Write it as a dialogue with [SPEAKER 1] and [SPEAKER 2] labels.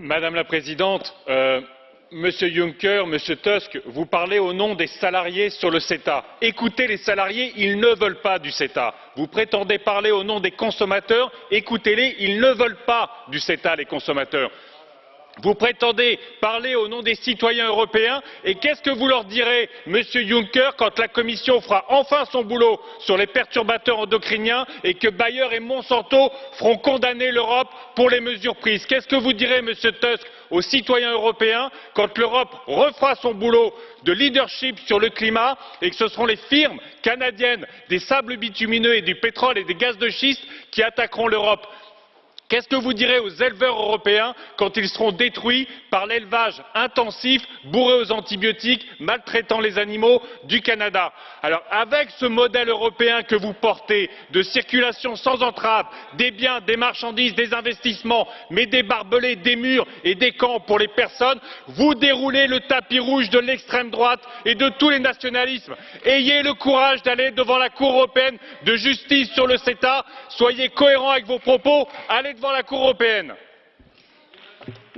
[SPEAKER 1] Madame la Présidente, euh, Monsieur Juncker, Monsieur Tusk, vous parlez au nom des salariés sur le CETA. Écoutez les salariés, ils ne veulent pas du CETA. Vous prétendez parler au nom des consommateurs, écoutez-les, ils ne veulent pas du CETA, les consommateurs. Vous prétendez parler au nom des citoyens européens et qu'est-ce que vous leur direz, Monsieur Juncker, quand la Commission fera enfin son boulot sur les perturbateurs endocriniens et que Bayer et Monsanto feront condamner l'Europe pour les mesures prises? Qu'est-ce que vous direz, Monsieur Tusk, aux citoyens européens quand l'Europe refera son boulot de leadership sur le climat et que ce seront les firmes canadiennes des sables bitumineux et du pétrole et des gaz de schiste qui attaqueront l'Europe? Qu'est-ce que vous direz aux éleveurs européens quand ils seront détruits par l'élevage intensif, bourré aux antibiotiques, maltraitant les animaux du Canada? Alors, avec ce modèle européen que vous portez, de circulation sans entrave, des biens, des marchandises, des investissements, mais des barbelés, des murs et des camps pour les personnes, vous déroulez le tapis rouge de l'extrême droite et de tous les nationalismes. Ayez le courage d'aller devant la Cour européenne de justice sur le CETA, soyez cohérents avec vos propos, devant la Cour européenne.